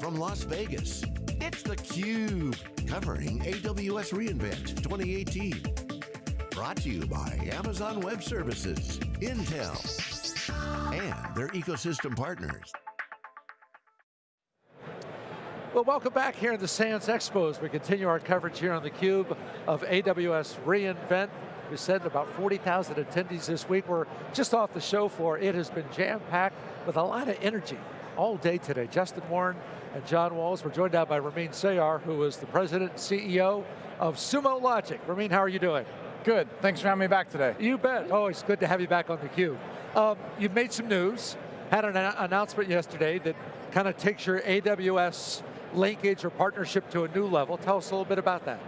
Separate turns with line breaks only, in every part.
from Las Vegas, it's theCUBE, covering AWS reInvent 2018. Brought to you by Amazon Web Services, Intel, and their ecosystem partners.
Well, welcome back here in the Sands Expos. We continue our coverage here on theCUBE of AWS reInvent. We said about 40,000 attendees this week. We're just off the show floor. It has been jam-packed with a lot of energy all day today. Justin Warren and John Walls. We're joined now by Ramin Sayar, who is the president and CEO of Sumo Logic. Ramin, how are you doing?
Good, thanks for having me back today.
You bet, oh, good to have you back on theCUBE. Um, you've made some news, had an announcement yesterday that kind of takes your AWS linkage or partnership to a new level. Tell us a little bit about that.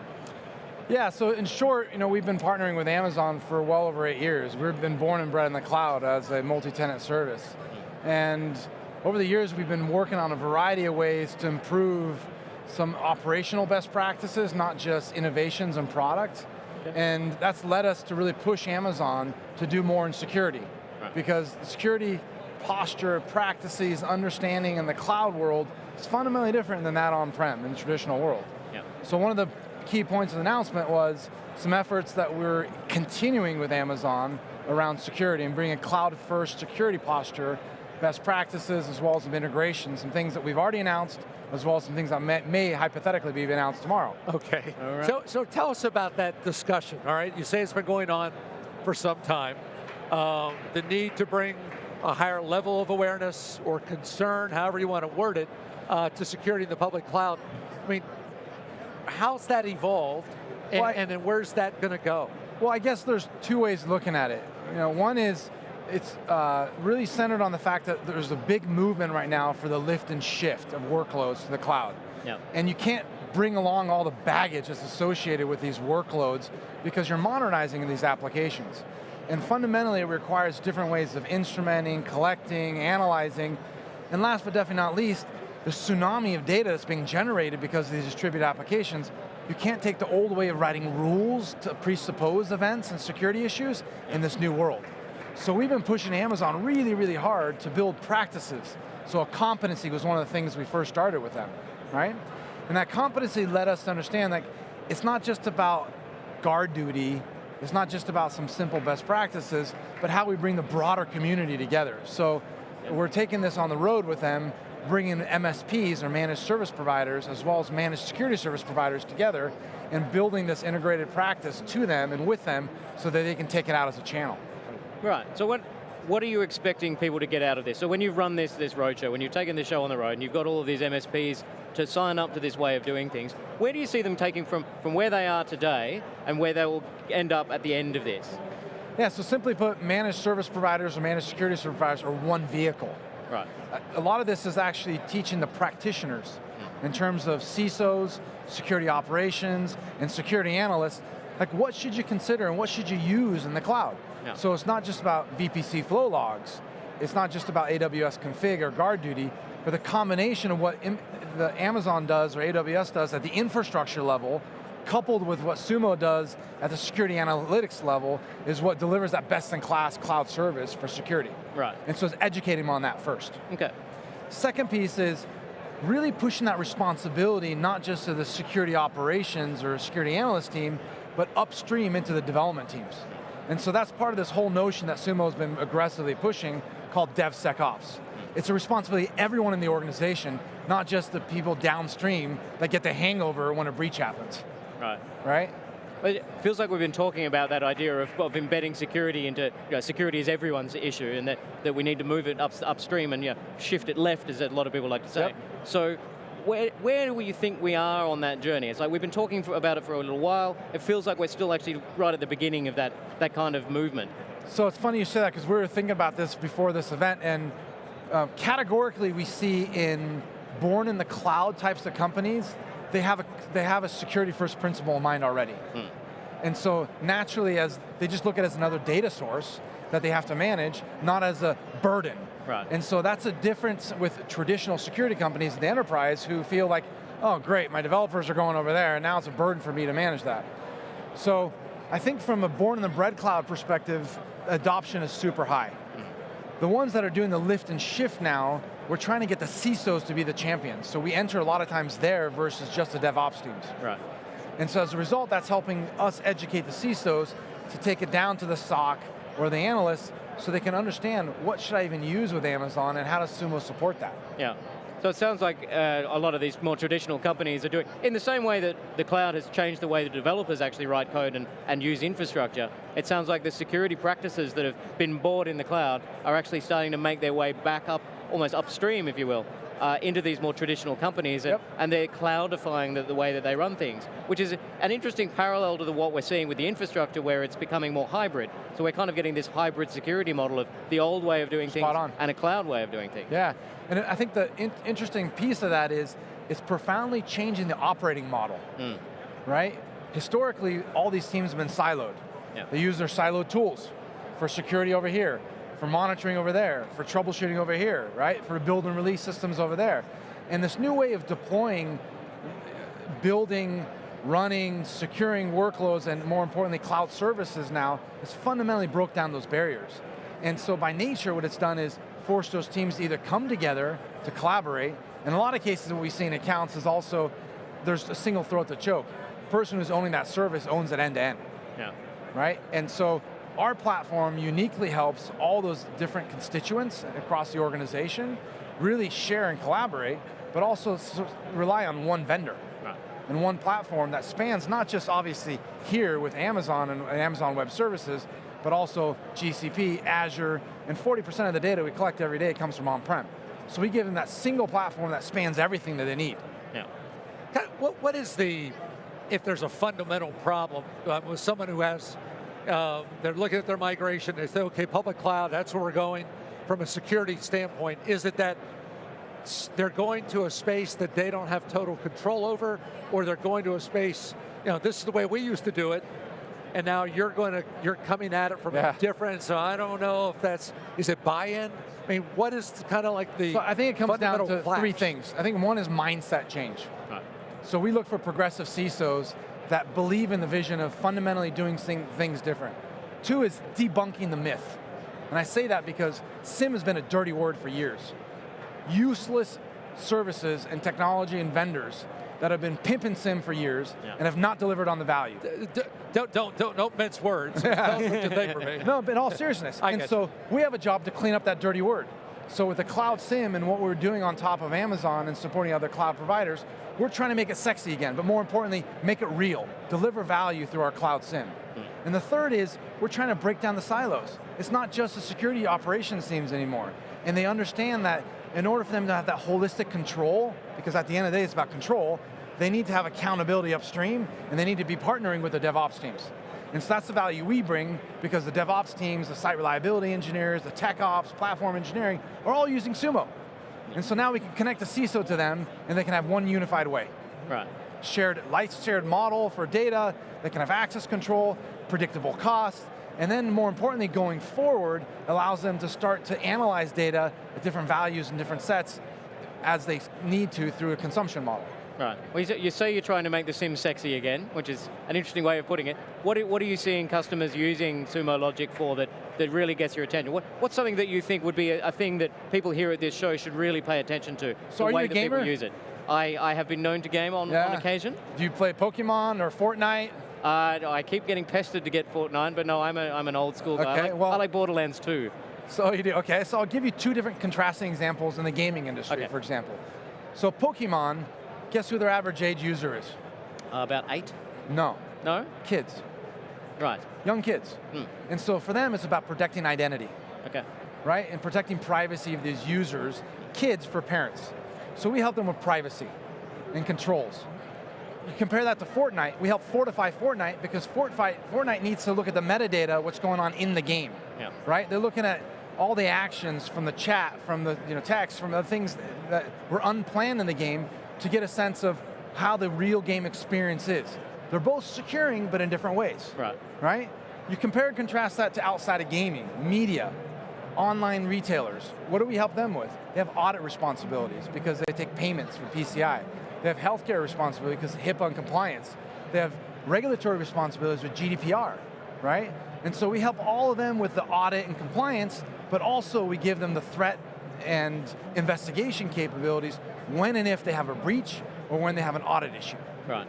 Yeah, so in short, you know, we've been partnering with Amazon for well over eight years. We've been born and bred in the cloud as a multi-tenant service. And over the years, we've been working on a variety of ways to improve some operational best practices, not just innovations and product. Okay. And that's led us to really push Amazon to do more in security. Right. Because the security posture, practices, understanding in the cloud world is fundamentally different than that on-prem in the traditional world. Yeah. So one of the key points of the announcement was some efforts that we're continuing with Amazon around security and bringing a cloud-first security posture, best practices as well as some integrations, some things that we've already announced, as well as some things that may, may hypothetically be announced tomorrow.
Okay, so, so tell us about that discussion, all right? You say it's been going on for some time. Um, the need to bring a higher level of awareness or concern, however you want to word it, uh, to security in the public cloud. I mean, how's that evolved, and, well, I, and then where's that going to go?
Well, I guess there's two ways of looking at it. You know, one is it's uh, really centered on the fact that there's a big movement right now for the lift and shift of workloads to the cloud. Yep. And you can't bring along all the baggage that's associated with these workloads because you're modernizing these applications. And fundamentally it requires different ways of instrumenting, collecting, analyzing, and last but definitely not least, the tsunami of data that's being generated because of these distributed applications, you can't take the old way of writing rules to presuppose events and security issues in this new world. So we've been pushing Amazon really, really hard to build practices. So a competency was one of the things we first started with them, right? And that competency led us to understand that it's not just about GuardDuty, it's not just about some simple best practices, but how we bring the broader community together. So we're taking this on the road with them bringing MSPs or managed service providers as well as managed security service providers together and building this integrated practice to them and with them so that they can take it out as a channel.
Right, so what, what are you expecting people to get out of this? So when you've run this, this roadshow, when you've taken this show on the road and you've got all of these MSPs to sign up to this way of doing things, where do you see them taking from, from where they are today and where they will end up at the end of this?
Yeah, so simply put, managed service providers or managed security service providers are one vehicle.
Right.
A lot of this is actually teaching the practitioners hmm. in terms of CISOs, security operations, and security analysts, like what should you consider and what should you use in the cloud? Yeah. So it's not just about VPC flow logs, it's not just about AWS config or GuardDuty, but the combination of what the Amazon does or AWS does at the infrastructure level coupled with what Sumo does at the security analytics level is what delivers that best in class cloud service for security.
Right.
And so it's educating them on that first.
Okay.
Second piece is really pushing that responsibility not just to the security operations or security analyst team, but upstream into the development teams. And so that's part of this whole notion that Sumo's been aggressively pushing called DevSecOps. It's a responsibility everyone in the organization, not just the people downstream that get the hangover when a breach happens.
Right.
Right?
It feels like we've been talking about that idea of, of embedding security into, you know, security is everyone's issue and that, that we need to move it up, upstream and you know, shift it left as a lot of people like to say. Yep. So where, where do you think we are on that journey? It's like we've been talking for, about it for a little while. It feels like we're still actually right at the beginning of that, that kind of movement.
So it's funny you say that because we were thinking about this before this event and uh, categorically we see in born in the cloud types of companies, they have a, they have a security first principle in mind already. Hmm. And so naturally, as they just look at it as another data source that they have to manage, not as a burden.
Right.
And so that's a difference with traditional security companies in the enterprise who feel like, oh great, my developers are going over there and now it's a burden for me to manage that. So I think from a born in the bread cloud perspective, adoption is super high. The ones that are doing the lift and shift now, we're trying to get the CISOs to be the champions. So we enter a lot of times there versus just the DevOps teams.
Right.
And so as a result, that's helping us educate the CISOs to take it down to the SOC or the analysts so they can understand what should I even use with Amazon and how does Sumo support that.
Yeah. So it sounds like uh, a lot of these more traditional companies are doing, in the same way that the cloud has changed the way the developers actually write code and, and use infrastructure, it sounds like the security practices that have been bought in the cloud are actually starting to make their way back up, almost upstream, if you will, uh, into these more traditional companies, and,
yep.
and they're cloudifying the, the, way that they run things, which is an interesting parallel to the, what we're seeing with the infrastructure where it's becoming more hybrid. So we're kind of getting this hybrid security model of the old way of doing
Spot
things
on.
and a cloud way of doing things.
Yeah, and I think the in interesting piece of that is it's profoundly changing the operating model,
mm.
right? Historically, all these teams have been siloed.
Yeah.
They use their siloed tools for security over here, for monitoring over there, for troubleshooting over here, right? For build and release systems over there. And this new way of deploying, building, running, securing workloads, and more importantly, cloud services now, has fundamentally broke down those barriers. And so by nature, what it's done is forced those teams to either come together to collaborate, in a lot of cases what we see in accounts is also, there's a single throat to choke. The person who's owning that service owns it end to end.
Yeah.
Right, and so our platform uniquely helps all those different constituents across the organization really share and collaborate, but also rely on one vendor
right.
and one platform that spans not just obviously here with Amazon and Amazon Web Services, but also GCP, Azure, and 40% of the data we collect every day comes from on-prem. So we give them that single platform that spans everything that they need.
Yeah.
What, what is the, if there's a fundamental problem uh, with someone who has uh, they're looking at their migration, they say, okay, public cloud, that's where we're going. From a security standpoint, is it that they're going to a space that they don't have total control over, or they're going to a space, you know, this is the way we used to do it, and now you're going to, you're coming at it from
yeah.
a different, so I don't know if that's, is it buy-in? I mean, what is kind of like the
So I think it comes down to
clash?
three things. I think one is mindset change.
Right.
So we look for progressive CISOs that believe in the vision of fundamentally doing things different. Two is debunking the myth. And I say that because SIEM has been a dirty word for years. Useless services and technology and vendors that have been pimping SIEM for years
yeah.
and have not delivered on the value.
Don't, don't, don't, don't mince words. Tell us what you think.
No, but in all seriousness.
I
and so
you.
we have a job to clean up that dirty word. So with the cloud SIEM and what we're doing on top of Amazon and supporting other cloud providers, we're trying to make it sexy again, but more importantly, make it real. Deliver value through our cloud SIEM. Mm. And the third is, we're trying to break down the silos. It's not just the security operations teams anymore. And they understand that in order for them to have that holistic control, because at the end of the day it's about control, they need to have accountability upstream, and they need to be partnering with the DevOps teams. And so that's the value we bring because the DevOps teams, the site reliability engineers, the tech ops, platform engineering, are all using Sumo. And so now we can connect the CISO to them and they can have one unified way.
Right.
Shared, light shared model for data, they can have access control, predictable costs, and then more importantly, going forward, allows them to start to analyze data at different values and different sets as they need to through a consumption model.
Right. Well, you say you're trying to make the SIEM sexy again, which is an interesting way of putting it. What are, what are you seeing customers using Sumo Logic for that, that really gets your attention? What, what's something that you think would be a, a, thing that people here at this show should really pay attention to?
So
the
are
way
you a
that
gamer?
people use it. I, I have been known to game on,
yeah.
on occasion.
Do you play Pokemon or Fortnite?
Uh, I keep getting pestered to get Fortnite, but no, I'm, a, I'm an old school guy.
Okay,
I, like,
well,
I like Borderlands 2.
So you do, okay, so I'll give you two different contrasting examples in the gaming industry,
okay.
for example. So Pokemon, guess who their average age user is?
Uh, about eight?
No.
No?
Kids.
Right.
Young kids.
Hmm.
And so for them, it's about protecting identity.
Okay.
Right, and protecting privacy of these users, kids for parents. So we help them with privacy and controls. You compare that to Fortnite, we help fortify Fortnite because Fortnite, Fortnite needs to look at the metadata, what's going on in the game.
Yeah.
Right? They're looking at all the actions from the chat, from the you know, text, from the things that were unplanned in the game to get a sense of how the real game experience is. They're both securing, but in different ways.
Right.
Right? You compare and contrast that to outside of gaming, media, online retailers. What do we help them with? They have audit responsibilities because they take payments from PCI. They have healthcare responsibility because HIPAA and compliance. They have regulatory responsibilities with GDPR, right? And so we help all of them with the audit and compliance but also we give them the threat and investigation capabilities when and if they have a breach or when they have an audit issue.
Right.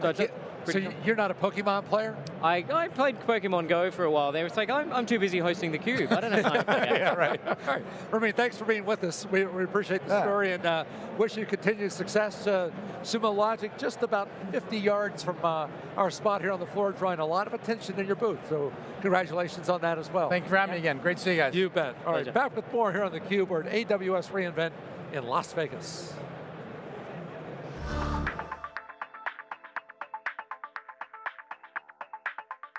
So, so you're not a Pokemon player?
I, I played Pokemon Go for a while there. It's like, I'm, I'm too busy hosting the cube. I don't have time for
yeah, right. All right. Ramin, thanks for being with us. We, we appreciate the yeah. story and uh, wish you continued success. Uh, Sumo Logic, just about 50 yards from uh, our spot here on the floor, drawing a lot of attention in your booth. So congratulations on that as well.
Thank you for having yeah. me again. Great to see you guys.
You bet. All right, back with more here on theCUBE. We're at AWS reInvent in Las Vegas.